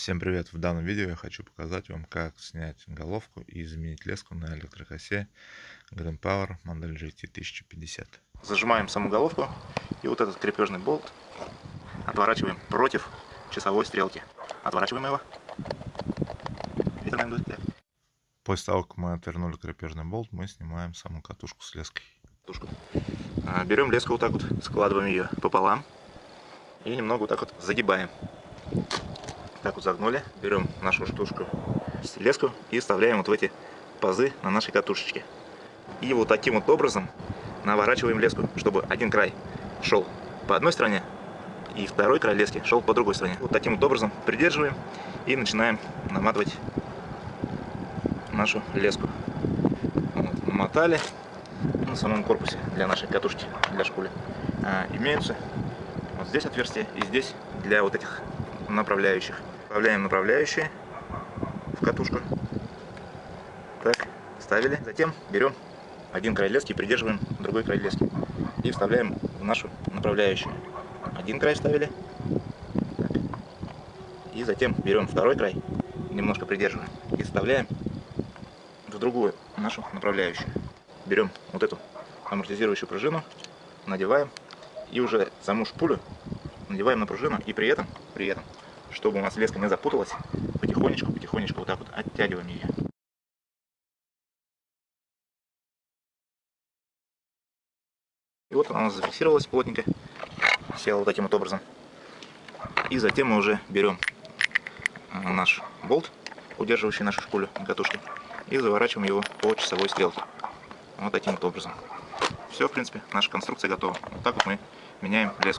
Всем привет! В данном видео я хочу показать вам, как снять головку и заменить леску на электрокосе Green Power модель GT 1050. Зажимаем саму головку и вот этот крепежный болт отворачиваем против часовой стрелки. Отворачиваем его. После того, как мы отвернули крепежный болт, мы снимаем саму катушку с леской. Катушку. А, берем леску вот так вот, складываем ее пополам и немного вот так вот загибаем. Так вот загнули. Берем нашу штучку, леску и вставляем вот в эти пазы на нашей катушечке. И вот таким вот образом наворачиваем леску, чтобы один край шел по одной стороне, и второй край лески шел по другой стороне. Вот таким вот образом придерживаем и начинаем наматывать нашу леску. Вот, намотали на самом корпусе для нашей катушки, для шкули. А, имеются вот здесь отверстие и здесь для вот этих направляющих. Вставляем направляющие в катушку. Так, ставили. Затем берем один край лески и придерживаем другой край лески. И вставляем в нашу направляющую. Один край ставили. Так. И затем берем второй край, немножко придерживаем. И вставляем в другую нашу направляющую. Берем вот эту амортизирующую пружину, надеваем. И уже саму шпулю надеваем на пружину. И при этом, при этом чтобы у нас леска не запуталась, потихонечку, потихонечку вот так вот оттягиваем ее. И вот она зафиксировалась плотненько, села вот таким вот образом. И затем мы уже берем э, наш болт, удерживающий нашу шпулю на катушке, и заворачиваем его по часовой стрелке. Вот таким вот образом. Все, в принципе, наша конструкция готова. Вот так вот мы меняем леску.